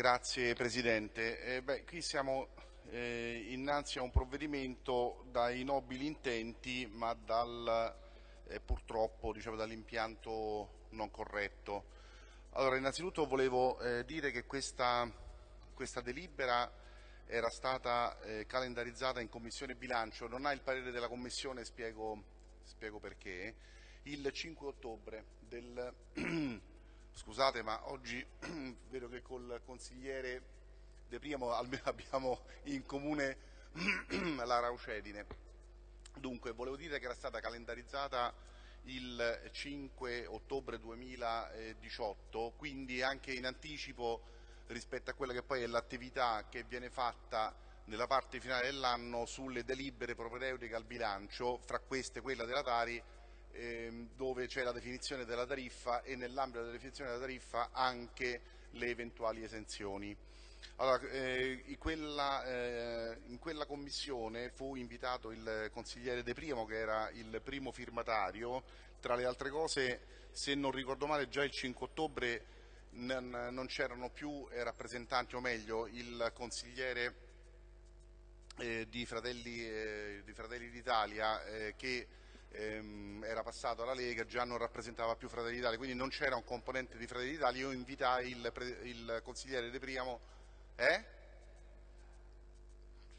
Grazie Presidente. Eh, beh, qui siamo eh, innanzi a un provvedimento dai nobili intenti ma dal, eh, purtroppo diciamo, dall'impianto non corretto. Allora, innanzitutto volevo eh, dire che questa, questa, delibera era stata eh, calendarizzata in Commissione Bilancio, non ha il parere della Commissione, spiego, spiego perché, il 5 ottobre del Scusate, ma oggi vedo che col consigliere De Primo almeno abbiamo in comune la raucedine. Dunque, volevo dire che era stata calendarizzata il 5 ottobre 2018, quindi anche in anticipo rispetto a quella che poi è l'attività che viene fatta nella parte finale dell'anno sulle delibere propedeutiche al bilancio, fra queste quella della Tari, dove c'è la definizione della tariffa e nell'ambito della definizione della tariffa anche le eventuali esenzioni. Allora, eh, in, quella, eh, in, quella, commissione fu invitato il consigliere De Primo che era il primo firmatario, tra le altre cose se non ricordo male già il 5 ottobre non, c'erano più rappresentanti o meglio il consigliere eh, di Fratelli eh, d'Italia eh, che ehm, era passato alla Lega, già non rappresentava più Fratelli d'Italia, quindi non c'era un componente di Fratelli d'Italia, io invitai il, il consigliere De Priamo, eh?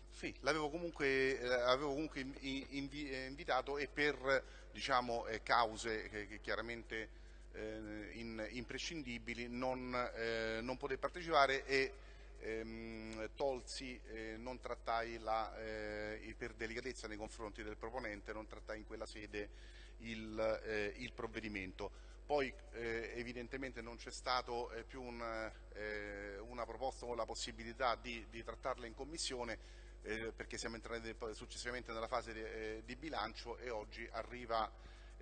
Sì, l'avevo comunque, eh, comunque invi eh, invitato e per diciamo, eh, cause che, che chiaramente eh, in, imprescindibili non, eh, non poté partecipare e ehm, tolsi, eh, non trattai la, eh, per delicatezza nei confronti del proponente, non trattai in quella sede il, eh, il provvedimento. Poi eh, evidentemente non c'è stata eh, più un, eh, una proposta o la possibilità di, di trattarla in commissione perché siamo entrati successivamente nella fase di, di bilancio e oggi arriva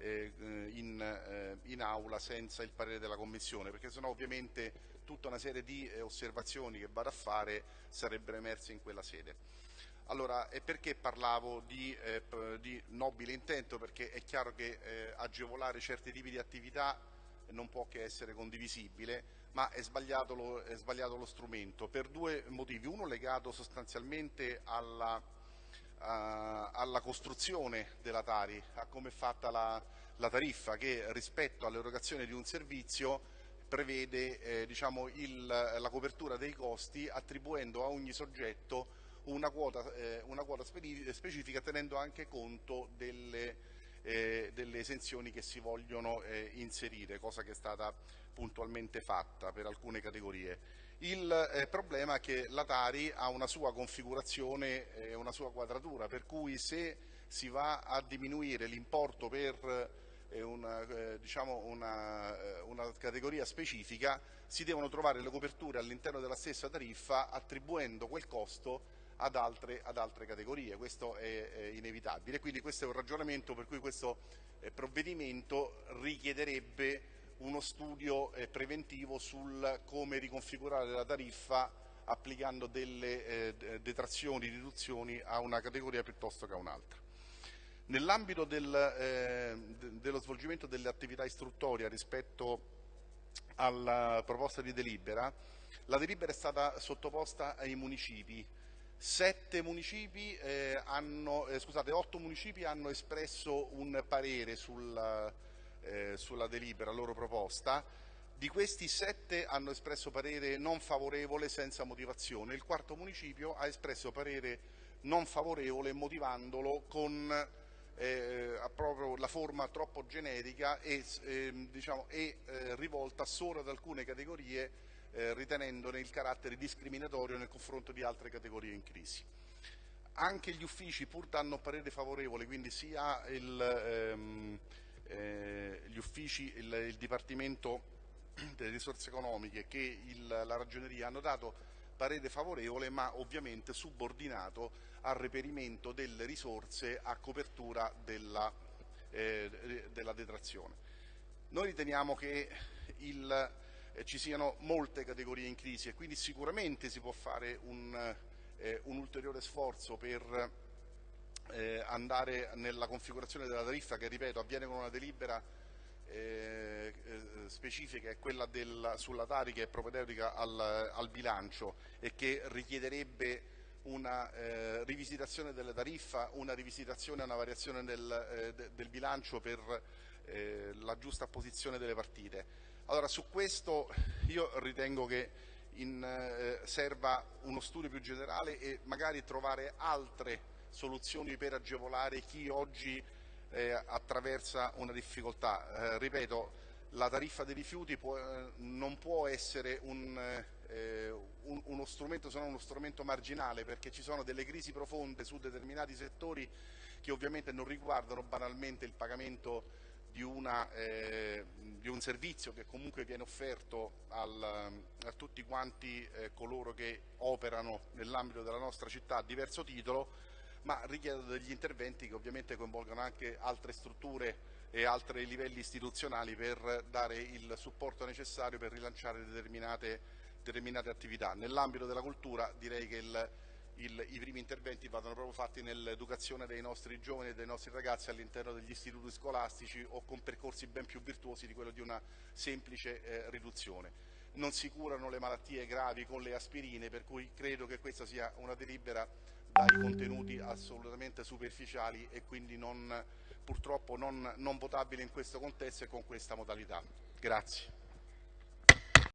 in, in, aula senza il parere della Commissione, perché sennò ovviamente tutta una serie di eh, osservazioni che vado a fare sarebbero emerse in quella sede. Allora, e perché parlavo di, eh, di nobile intento? Perché è chiaro che eh, agevolare certi tipi di attività non può che essere condivisibile, ma è sbagliato, lo, è sbagliato lo strumento per due motivi. Uno legato sostanzialmente alla, alla costruzione della Tari, a come è fatta la, la tariffa che rispetto all'erogazione di un servizio prevede eh, diciamo, il, la copertura dei costi attribuendo a ogni soggetto una quota, eh, una quota specifica tenendo anche conto delle, eh, delle esenzioni che si vogliono eh, inserire, cosa che è stata puntualmente fatta per alcune categorie. Il eh, problema è che la Tari ha una sua configurazione e una sua quadratura, per cui se si va a diminuire l'importo per una, eh, diciamo una, eh, una, categoria specifica, si devono trovare le coperture all'interno della stessa tariffa attribuendo quel costo ad altre, ad altre categorie, questo è, è, inevitabile. Quindi questo è un ragionamento per cui questo eh, provvedimento richiederebbe uno studio eh, preventivo sul come riconfigurare la tariffa applicando delle eh, detrazioni, riduzioni a una categoria piuttosto che a un'altra. Nell'ambito del, eh, dello svolgimento delle attività istruttorie rispetto alla proposta di delibera, la delibera è stata sottoposta ai municipi. Sette municipi eh, hanno, eh, scusate, otto municipi hanno espresso un parere sulla, eh, sulla delibera, loro proposta. Di questi sette hanno espresso parere non favorevole senza motivazione. Il quarto municipio ha espresso parere non favorevole motivandolo con eh, proprio la forma troppo generica e, eh, diciamo, e eh, rivolta solo ad alcune categorie eh, ritenendone il carattere discriminatorio nei confronti di altre categorie in crisi. Anche gli uffici pur danno parere favorevole, quindi sia il, ehm, eh, gli uffici, il, il Dipartimento delle risorse economiche che il, la ragioneria hanno dato parere favorevole ma ovviamente subordinato al reperimento delle risorse a copertura della, eh, della detrazione. Noi riteniamo che il, eh, ci siano molte categorie in crisi e quindi sicuramente si può fare un, eh, un ulteriore sforzo per eh, andare nella configurazione della tariffa che ripeto avviene con una delibera eh, eh, specifica è quella del, sulla Tari che è propedeutica al, al, bilancio e che richiederebbe una eh, rivisitazione delle tariffa, una rivisitazione e una variazione del, eh, de, del bilancio per eh, la giusta posizione delle partite. Allora su questo io ritengo che in, serva uno studio più generale e magari trovare altre soluzioni per agevolare chi oggi eh, attraversa una difficoltà. Eh, ripeto, la tariffa dei rifiuti può, eh, non può essere un, eh, un, uno strumento, se non uno strumento marginale, perché ci sono delle crisi profonde su determinati settori che ovviamente non riguardano banalmente il pagamento di, una, eh, di un servizio che comunque viene offerto al, a tutti quanti eh, coloro che operano nell'ambito della nostra città a diverso titolo, ma richiedono degli interventi che ovviamente coinvolgono anche altre strutture e altri livelli istituzionali per dare il supporto necessario per rilanciare determinate, determinate attività. Nell'ambito della cultura direi che il, il, i primi interventi vadano proprio fatti nell'educazione dei nostri giovani e dei nostri ragazzi all'interno degli istituti scolastici o con percorsi ben più virtuosi di quello di una semplice eh, riduzione. Non si curano le malattie gravi con le aspirine, per cui credo che questa sia una delibera dai contenuti assolutamente superficiali e quindi non, purtroppo non, non votabile in questo contesto e con questa modalità. Grazie.